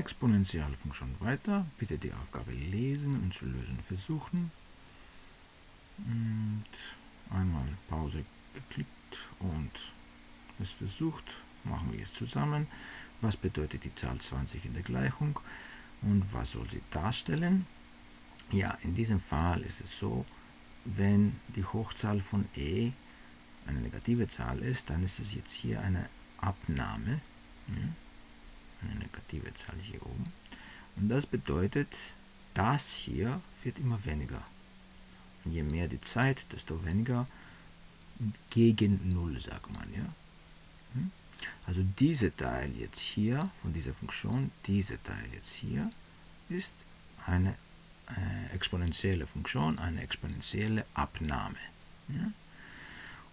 Exponentialfunktion weiter. Bitte die Aufgabe lesen und zu lösen versuchen. Und einmal Pause geklickt und es versucht. Machen wir es zusammen. Was bedeutet die Zahl 20 in der Gleichung und was soll sie darstellen? Ja, in diesem Fall ist es so, wenn die Hochzahl von e eine negative Zahl ist, dann ist es jetzt hier eine Abnahme. Eine negative Zahl hier oben. Und das bedeutet, das hier wird immer weniger. Und je mehr die Zeit, desto weniger gegen 0, sagt man. Ja? Hm? Also dieser Teil jetzt hier von dieser Funktion, dieser Teil jetzt hier, ist eine äh, exponentielle Funktion, eine exponentielle Abnahme. Ja?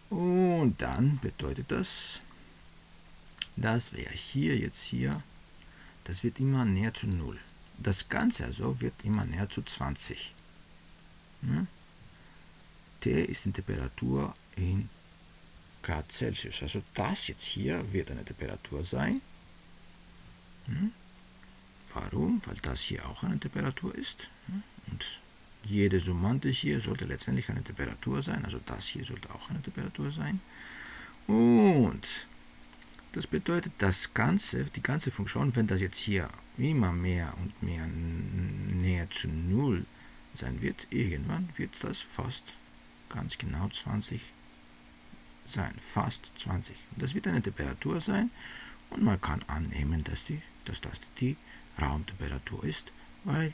Und dann bedeutet das, dass wir hier jetzt hier, das wird immer näher zu 0. Das Ganze also wird immer näher zu 20. Ja? T ist die Temperatur in Grad Celsius. Also das jetzt hier wird eine Temperatur sein. Hm? Warum? Weil das hier auch eine Temperatur ist. Hm? Und jede Summante hier sollte letztendlich eine Temperatur sein. Also das hier sollte auch eine Temperatur sein. Und das bedeutet, das ganze, die ganze Funktion, wenn das jetzt hier immer mehr und mehr näher zu 0 sein wird, irgendwann wird das fast ganz genau 20 sein, fast 20. Das wird eine Temperatur sein und man kann annehmen, dass, die, dass das die Raumtemperatur ist, weil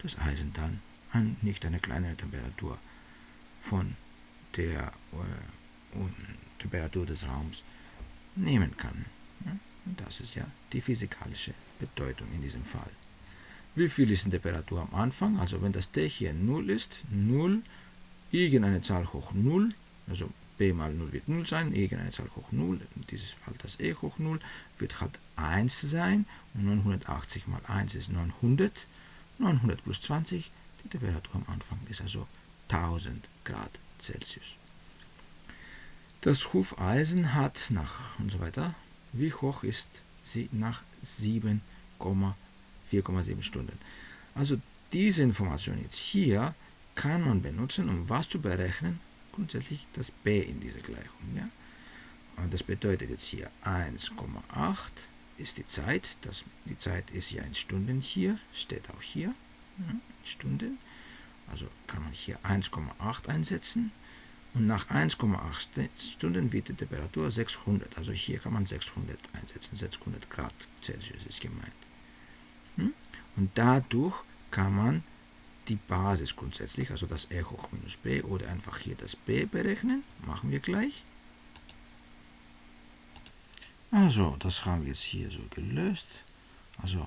das Eisen dann ein, nicht eine kleinere Temperatur von der äh, Temperatur des Raums nehmen kann. Das ist ja die physikalische Bedeutung in diesem Fall. Wie viel ist die Temperatur am Anfang? Also wenn das T hier 0 ist, 0, irgendeine Zahl hoch 0, also b mal 0 wird 0 sein, irgendeine Zahl hoch 0, in diesem Fall das e hoch 0, wird halt 1 sein und 980 mal 1 ist 900. 900 plus 20, die Temperatur am Anfang ist also 1000 Grad Celsius. Das Hufeisen hat nach und so weiter, wie hoch ist sie nach 7,4,7 Stunden. Also diese Information jetzt hier kann man benutzen, um was zu berechnen, grundsätzlich das b in dieser Gleichung. Ja? Und das bedeutet jetzt hier 1,8 ist die Zeit. Das, die Zeit ist ja in Stunden hier, steht auch hier, ja, Stunden. Also kann man hier 1,8 einsetzen. Und nach 1,8 Stunden wird die Temperatur 600. Also hier kann man 600 einsetzen. 600 Grad Celsius ist gemeint. Hm? Und dadurch kann man die Basis grundsätzlich, also das E hoch minus B oder einfach hier das B berechnen. Machen wir gleich. Also, das haben wir jetzt hier so gelöst. Also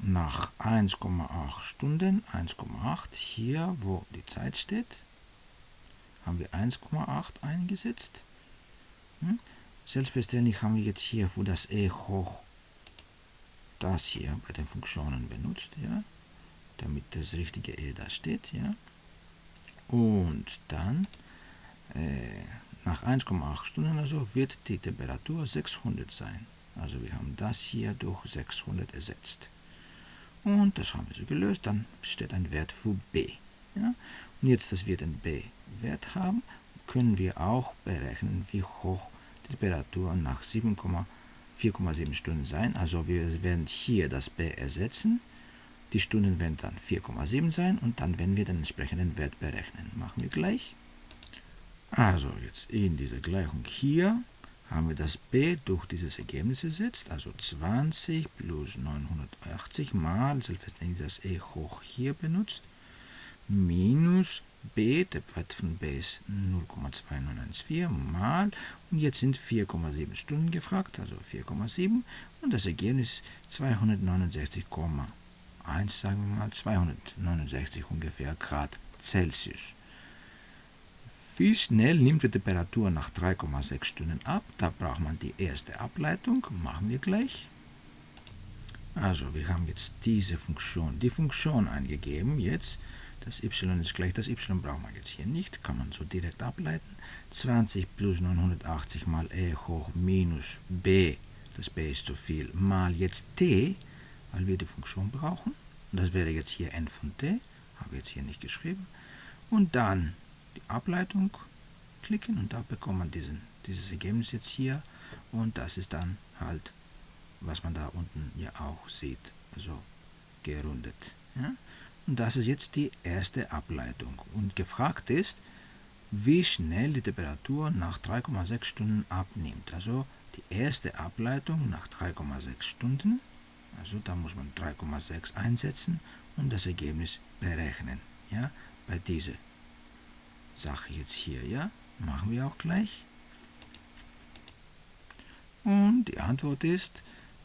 nach 1,8 Stunden, 1,8 hier, wo die Zeit steht, haben wir 1,8 eingesetzt. Hm? Selbstverständlich haben wir jetzt hier für das e hoch das hier bei den Funktionen benutzt, ja, damit das richtige e da steht, ja. Und dann äh, nach 1,8 Stunden also wird die Temperatur 600 sein. Also wir haben das hier durch 600 ersetzt. Und das haben wir so gelöst. Dann steht ein Wert für b. Ja? Und jetzt, dass wir den b-Wert haben, können wir auch berechnen, wie hoch die Temperatur nach 4,7 Stunden sein. Also wir werden hier das b ersetzen. Die Stunden werden dann 4,7 sein und dann werden wir den entsprechenden Wert berechnen. Machen wir gleich. Also jetzt in dieser Gleichung hier haben wir das b durch dieses Ergebnis ersetzt, also 20 plus 980 mal, selbstverständlich das e hoch hier benutzt, minus b, der Wert von b ist 0,2914 mal, und jetzt sind 4,7 Stunden gefragt, also 4,7, und das Ergebnis 269,1, sagen wir mal, 269 ungefähr Grad Celsius. Wie schnell nimmt die Temperatur nach 3,6 Stunden ab? Da braucht man die erste Ableitung. Machen wir gleich. Also, wir haben jetzt diese Funktion, die Funktion eingegeben. Jetzt, das y ist gleich, das y braucht man jetzt hier nicht, kann man so direkt ableiten. 20 plus 980 mal e hoch minus b, das b ist zu viel, mal jetzt t, weil wir die Funktion brauchen. Das wäre jetzt hier n von t, habe ich jetzt hier nicht geschrieben. Und dann die Ableitung klicken und da bekommt man diesen, dieses Ergebnis jetzt hier. Und das ist dann halt, was man da unten ja auch sieht, also gerundet. Ja? Und das ist jetzt die erste Ableitung. Und gefragt ist, wie schnell die Temperatur nach 3,6 Stunden abnimmt. Also die erste Ableitung nach 3,6 Stunden. Also da muss man 3,6 einsetzen und das Ergebnis berechnen. Ja, bei dieser Sache jetzt hier, ja, machen wir auch gleich. Und die Antwort ist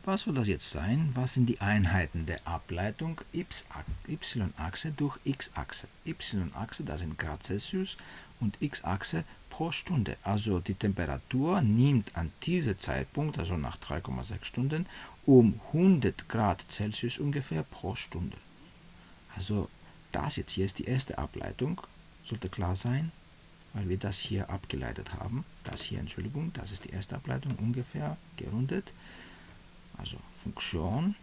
was soll das jetzt sein? Was sind die Einheiten der Ableitung y-Achse durch x-Achse? y-Achse, das sind Grad Celsius und x-Achse pro Stunde. Also die Temperatur nimmt an diesem Zeitpunkt, also nach 3,6 Stunden, um 100 Grad Celsius ungefähr pro Stunde. Also das jetzt hier ist die erste Ableitung, sollte klar sein, weil wir das hier abgeleitet haben. Das hier, Entschuldigung, das ist die erste Ableitung ungefähr gerundet also Funktion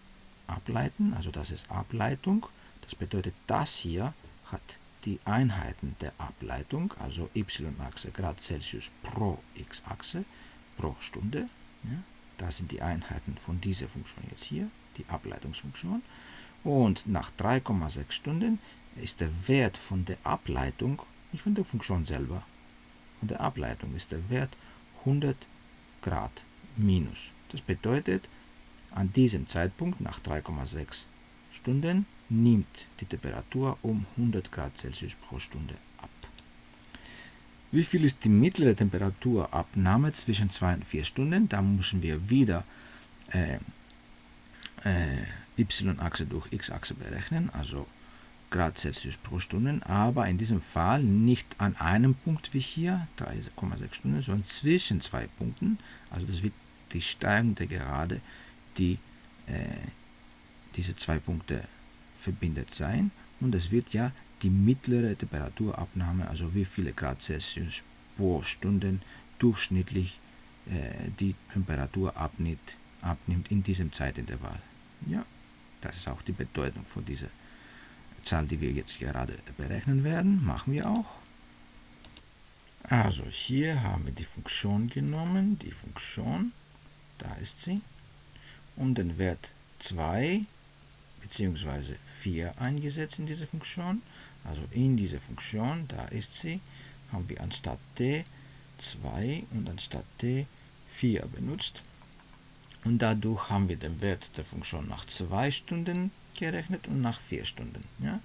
ableiten, also das ist Ableitung. Das bedeutet, das hier hat die Einheiten der Ableitung, also y-Achse Grad Celsius pro x-Achse pro Stunde. Ja, das sind die Einheiten von dieser Funktion jetzt hier, die Ableitungsfunktion. Und nach 3,6 Stunden ist der Wert von der Ableitung, nicht von der Funktion selber, von der Ableitung ist der Wert 100 Grad minus. Das bedeutet, an diesem Zeitpunkt, nach 3,6 Stunden, nimmt die Temperatur um 100 Grad Celsius pro Stunde ab. Wie viel ist die mittlere Temperaturabnahme zwischen 2 und 4 Stunden? Da müssen wir wieder äh, äh, y-Achse durch x-Achse berechnen, also Grad Celsius pro Stunde, aber in diesem Fall nicht an einem Punkt wie hier, 3,6 Stunden, sondern zwischen zwei Punkten. Also das wird die Steigung der Gerade die äh, diese zwei Punkte verbindet sein und es wird ja die mittlere Temperaturabnahme, also wie viele Grad Celsius pro Stunde durchschnittlich äh, die Temperatur abnimmt, abnimmt in diesem Zeitintervall. Ja, das ist auch die Bedeutung von dieser Zahl, die wir jetzt gerade berechnen werden. Machen wir auch. Also hier haben wir die Funktion genommen, die Funktion, da ist sie und den Wert 2 bzw. 4 eingesetzt in diese Funktion. Also in diese Funktion, da ist sie, haben wir anstatt t 2 und anstatt t 4 benutzt. Und dadurch haben wir den Wert der Funktion nach 2 Stunden gerechnet und nach 4 Stunden. Ja?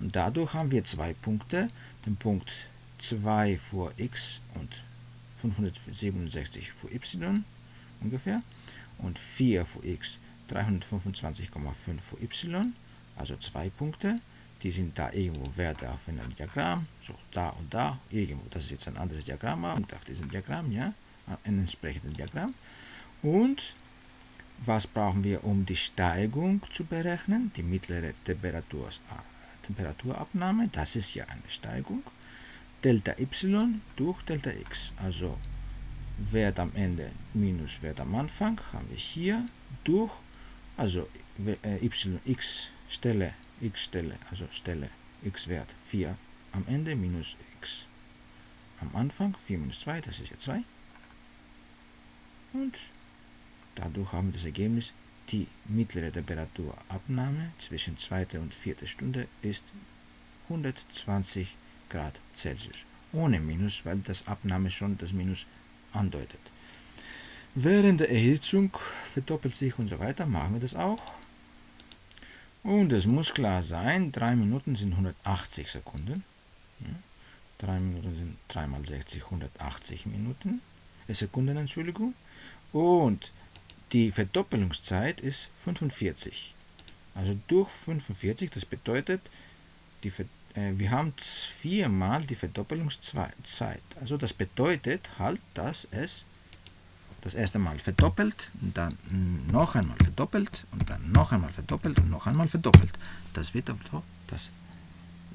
Und dadurch haben wir zwei Punkte, den Punkt 2 vor x und 567 vor y ungefähr und 4 für x 325,5 für y, also zwei Punkte. Die sind da irgendwo Werte auf einem Diagramm, so da und da, irgendwo. Das ist jetzt ein anderes Diagramm und auf diesem Diagramm, ja, ein entsprechendes Diagramm. Und was brauchen wir, um die Steigung zu berechnen? Die mittlere Temperatur, Temperaturabnahme, das ist ja eine Steigung. Delta y durch Delta x, also Wert am Ende minus Wert am Anfang haben wir hier durch, also äh, y, x Stelle, x Stelle, also Stelle x Wert 4 am Ende minus x am Anfang, 4 minus 2, das ist ja 2. Und dadurch haben wir das Ergebnis, die mittlere Temperaturabnahme zwischen 2. und 4. Stunde ist 120 Grad Celsius. Ohne Minus, weil das Abnahme schon das Minus andeutet. Während der Erhitzung verdoppelt sich und so weiter, machen wir das auch. Und es muss klar sein, 3 Minuten sind 180 Sekunden. Ja, 3 Minuten sind 3 mal 60, 180 Minuten, äh, Sekunden, Entschuldigung. Und die Verdoppelungszeit ist 45. Also durch 45, das bedeutet, die Verdoppelungszeit wir haben viermal die Verdoppelungszeit. Also das bedeutet halt, dass es das erste Mal verdoppelt, und dann noch einmal verdoppelt und dann noch einmal verdoppelt und noch einmal verdoppelt. Das wird aber das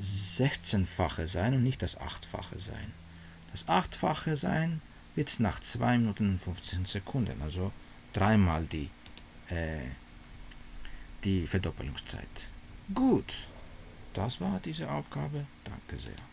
16-fache sein und nicht das 8-fache sein. Das 8-fache sein wird nach 2 Minuten und 15 Sekunden, also dreimal die, äh, die Verdoppelungszeit. Gut, das war diese Aufgabe. Danke sehr.